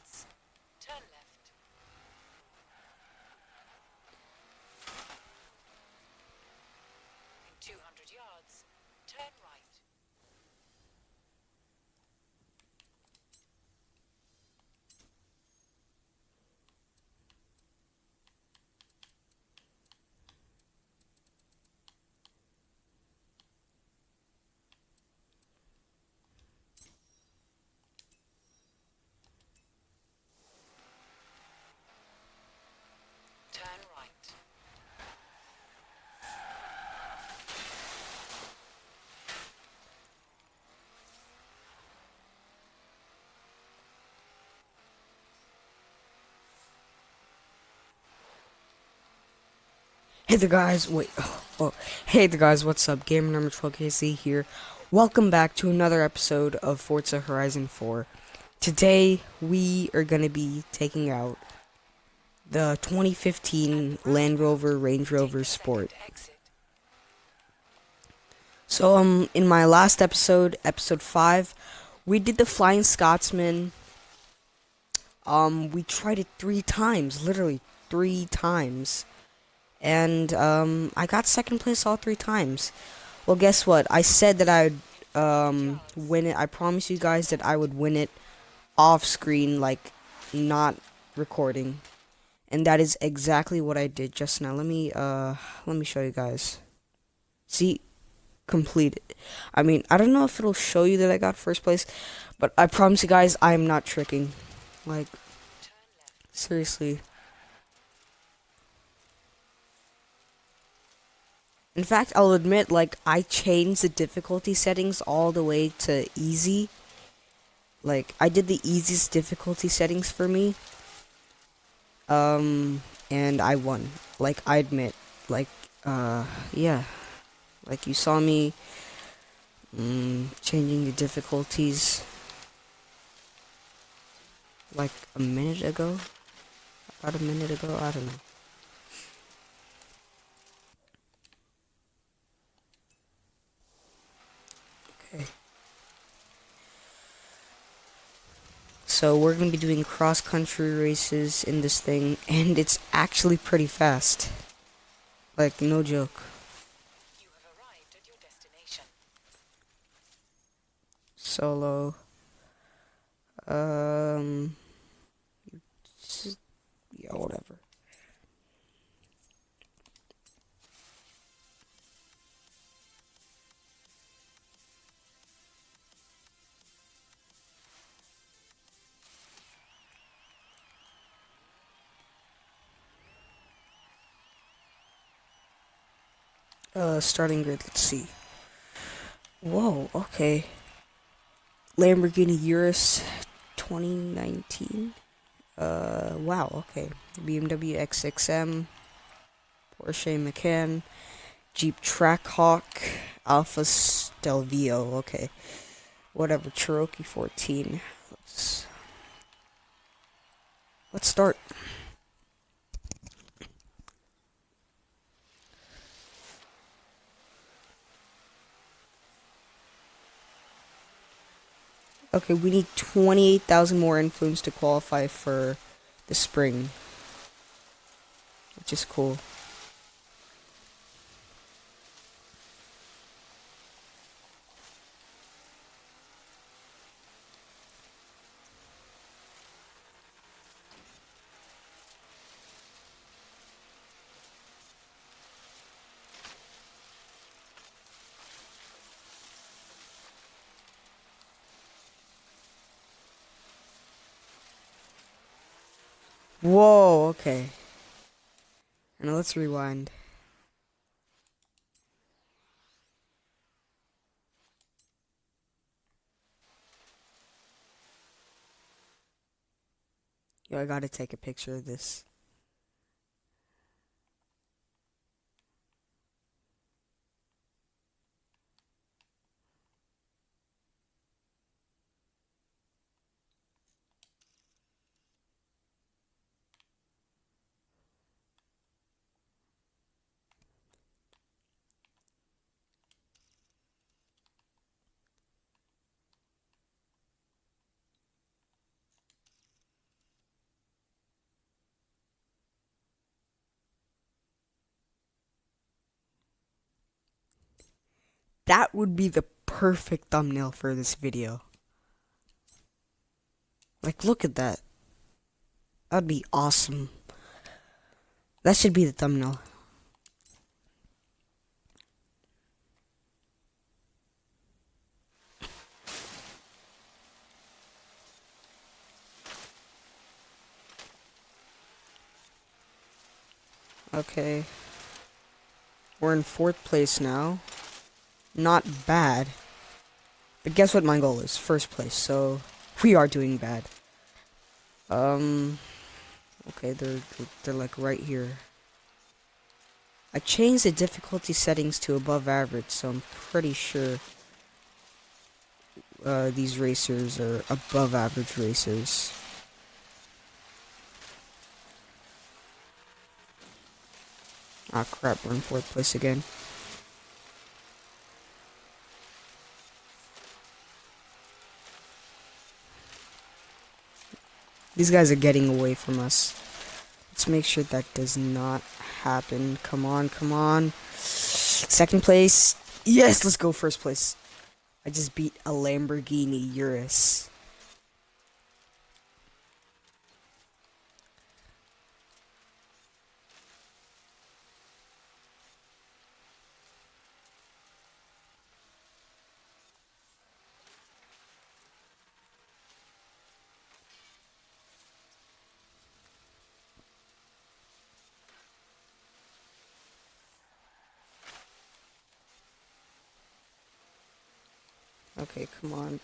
yards, turn left. In 200 yards, turn right. Turn right. Hey there guys, wait, oh, oh, hey there guys, what's up, Gamer Number 12KC here. Welcome back to another episode of Forza Horizon 4. Today, we are going to be taking out the 2015 Land Rover Range Rover Sport. So, um, in my last episode, episode 5, we did the Flying Scotsman. Um, we tried it three times, literally three times. And, um, I got second place all three times. Well, guess what? I said that I would, um, win it. I promised you guys that I would win it off screen, like, not recording. And that is exactly what I did just now. Let me, uh, let me show you guys. See, completed. I mean, I don't know if it'll show you that I got first place, but I promise you guys, I am not tricking. Like, seriously. In fact, I'll admit, like, I changed the difficulty settings all the way to easy. Like, I did the easiest difficulty settings for me. Um, and I won. Like, I admit. Like, uh, yeah. Like, you saw me mm, changing the difficulties like a minute ago. About a minute ago, I don't know. So we're gonna be doing cross country races in this thing, and it's actually pretty fast. Like no joke. Solo. Um. Yeah, whatever. Uh, starting grid, let's see. Whoa, okay. Lamborghini Urus 2019. Uh, wow, okay. BMW X6M, Porsche Macan, Jeep Trackhawk, Alfa Stelvio, okay. Whatever, Cherokee 14. Let's, let's start. Okay, we need 28,000 more influence to qualify for the spring. Which is cool. Whoa, okay. Now let's rewind. Yo, I gotta take a picture of this. That would be the perfect thumbnail for this video. Like, look at that. That'd be awesome. That should be the thumbnail. Okay. We're in fourth place now. Not bad. But guess what my goal is? First place. So we are doing bad. Um Okay, they're they're like right here. I changed the difficulty settings to above average, so I'm pretty sure uh, these racers are above average racers. Ah crap, we're in fourth place again. These guys are getting away from us. Let's make sure that does not happen. Come on, come on. Second place. Yes, let's go first place. I just beat a Lamborghini Urus. Okay, come on.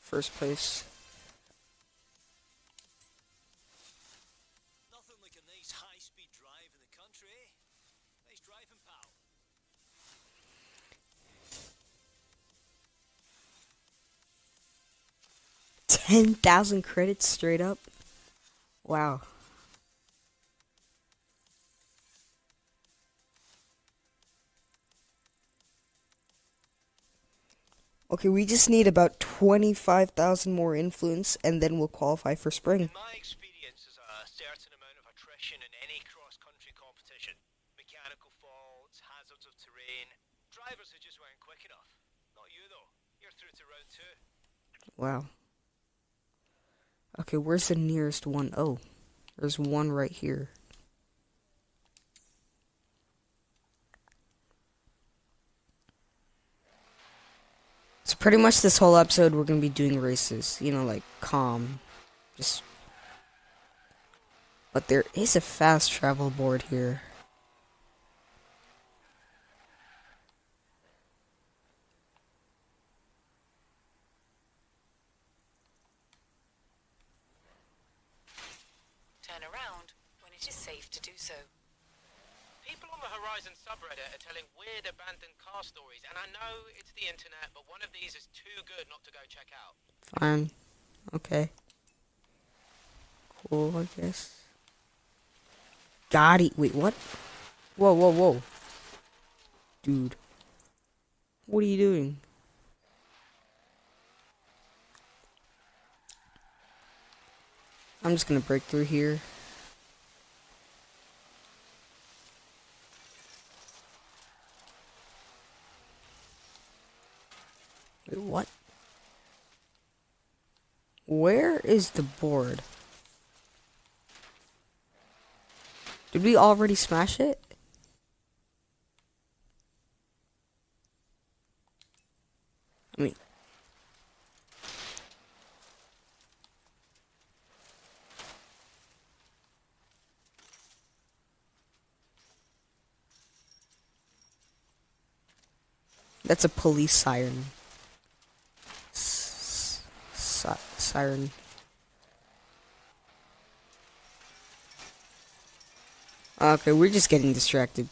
First place. Nothing like a nice high-speed drive in the country, eh? Nice driving, pal. Ten thousand credits straight up. Wow. Okay, we just need about 25,000 more influence and then we'll qualify for spring. In my experience, there's a certain amount of attrition in any cross-country competition. Mechanical faults, hazards of terrain, drivers who just weren't quick enough. Not you, though. You're through to round two. Wow. Okay, where's the nearest one? Oh, there's one right here. Pretty much this whole episode we're gonna be doing races, you know, like calm, just. But there is a fast travel board here. Turn around when it is safe to do so. People on the Horizon subreddit are telling weird abandoned car stories, and I know it's the internet, but one of these is too good not to go check out. Fine. Okay. Cool, I guess. Got it. Wait, what? Whoa, whoa, whoa. Dude. What are you doing? I'm just gonna break through here. Wait, what? Where is the board? Did we already smash it? I mean, that's a police siren. Siren. Okay, we're just getting distracted.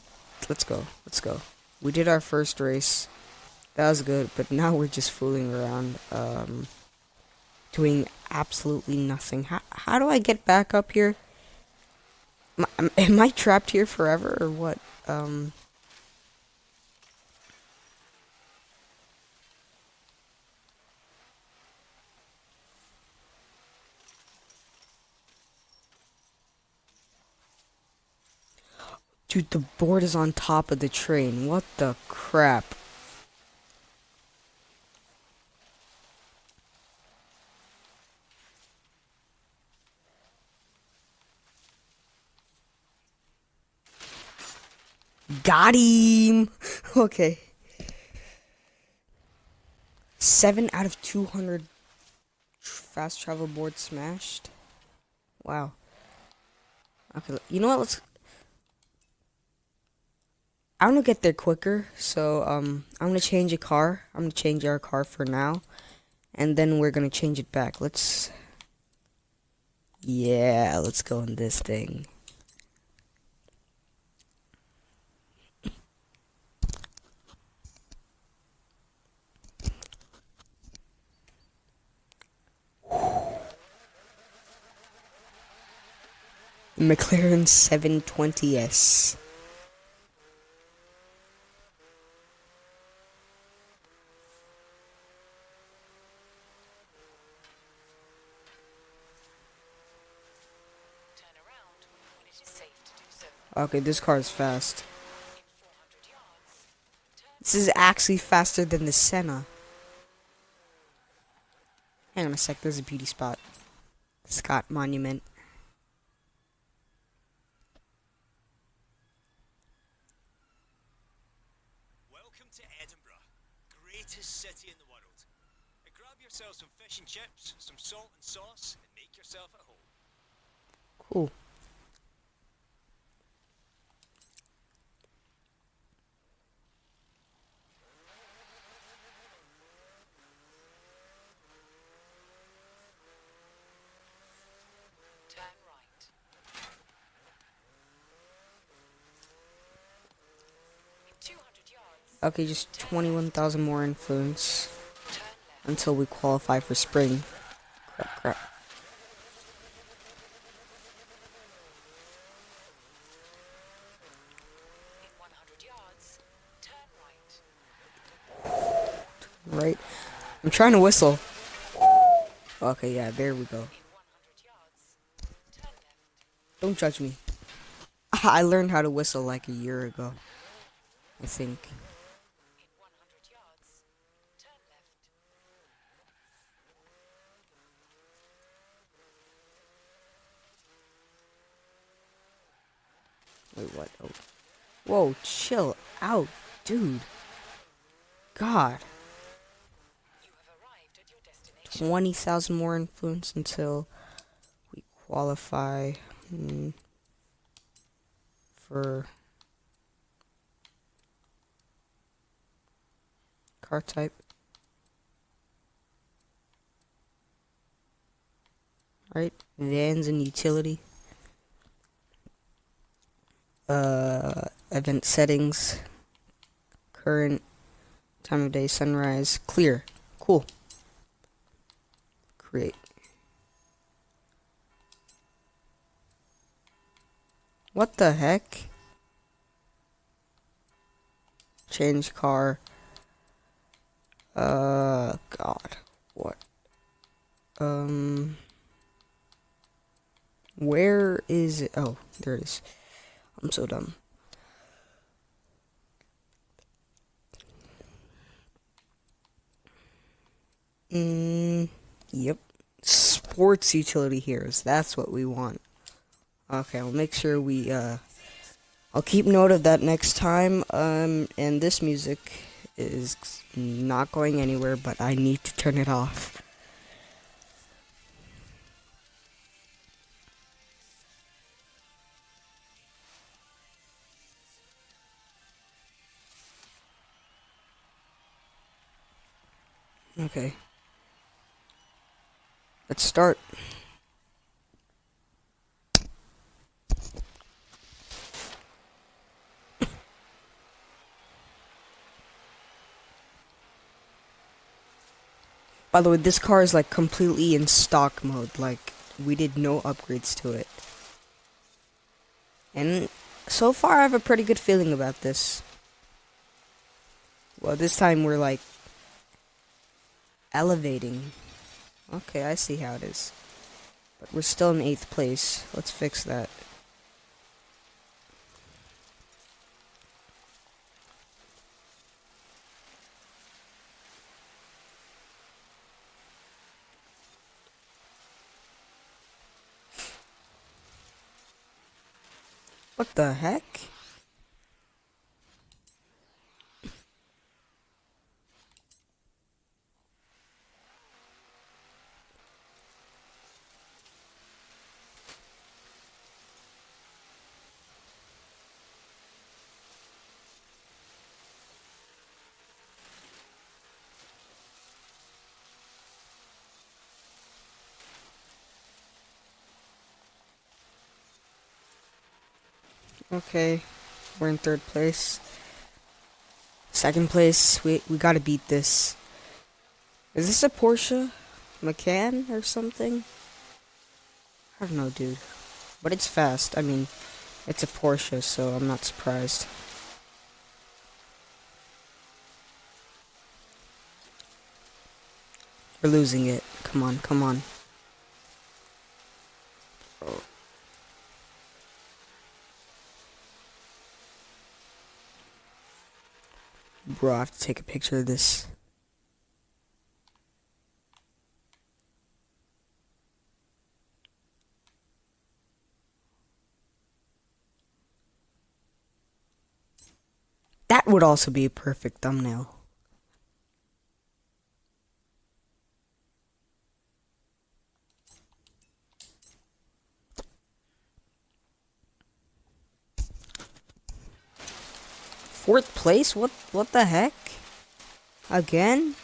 Let's go. Let's go. We did our first race. That was good, but now we're just fooling around, um, doing absolutely nothing. How, how do I get back up here? Am, am I trapped here forever or what? Um, Dude, the board is on top of the train. What the crap? Got him! Okay. 7 out of 200 fast travel boards smashed. Wow. Okay, you know what? Let's. I want to get there quicker, so um, I'm gonna change a car. I'm gonna change our car for now, and then we're gonna change it back. Let's. Yeah, let's go in this thing. McLaren 720S. Turn around when it is safe to do so. Okay, this car is fast. In 400 yards, turn This is actually faster than the Senna. Hang on a sec, there's a beauty spot. Scott Monument. Welcome to Edinburgh, greatest city in the world. Uh, grab yourself some fish and chips, some salt and sauce, and make yourself at home. Cool. turn right. In 200 yards, Okay, just 21,000 more influence until we qualify for spring. Crap, crap. Right. I'm trying to whistle. Okay, yeah, there we go. Don't judge me. I learned how to whistle like a year ago. I think. In 100 yards, turn left. Wait, what? Oh. Whoa, chill out, dude. God. You have arrived at your destination. 20,000 more influence until we qualify hmm, for car type. Right, vans and utility. Uh, event settings, current time of day, sunrise, clear, cool create. What the heck? Change car. Uh, God. What? Um. Where is it? Oh, there it is. I'm so dumb. Mm, yep. Sports utility heroes. That's what we want. Okay, I'll make sure we, uh, I'll keep note of that next time. Um, and this music is not going anywhere, but I need to turn it off. Okay. Let's start. By the way, this car is like completely in stock mode. Like, we did no upgrades to it. And so far, I have a pretty good feeling about this. Well, this time we're like elevating. Okay, I see how it is. But we're still in 8th place. Let's fix that. What the heck? Okay, we're in third place. Second place, we we gotta beat this. Is this a Porsche Macan or something? I don't know, dude. But it's fast. I mean, it's a Porsche, so I'm not surprised. We're losing it. Come on, come on. Bro, I have to take a picture of this. That would also be a perfect thumbnail. Fourth place? What what the heck? Again?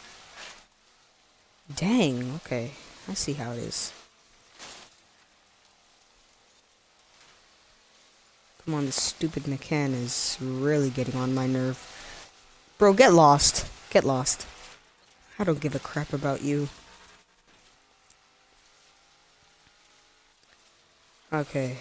Dang, okay. I see how it is. Come on, this stupid Macan is really getting on my nerve. Bro, get lost. Get lost. I don't give a crap about you. Okay.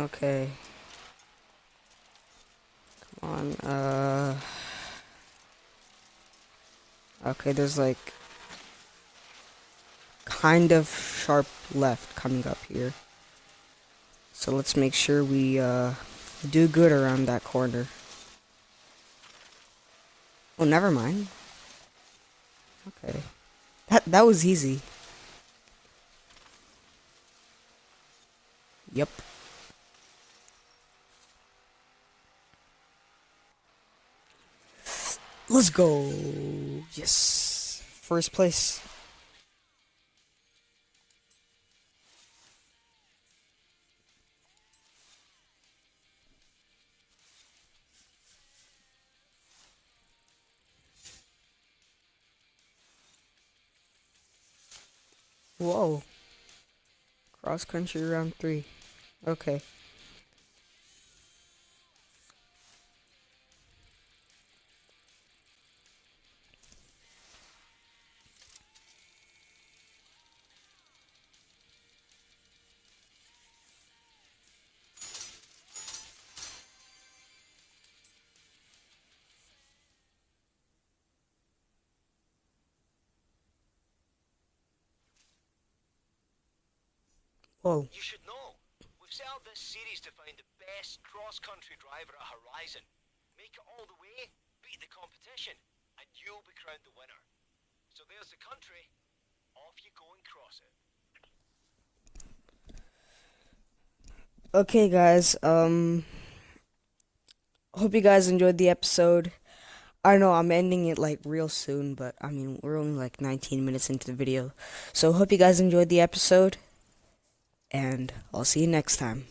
Okay. Come on, uh... Okay, there's like... Kind of sharp left coming up here. So let's make sure we, uh, do good around that corner. Oh, never mind. Okay. That, that was easy. Yep. Let's go. Yes. First place. Whoa. Cross country round three. Okay. Whoa. You should know. We've set up this series to find the best cross-country driver at Horizon. Make it all the way, beat the competition, and you'll be crowned the winner. So there's the country. Off you go and cross it. Okay, guys. Um, hope you guys enjoyed the episode. I know I'm ending it like real soon, but I mean we're only like 19 minutes into the video, so hope you guys enjoyed the episode, and I'll see you next time.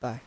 Bye.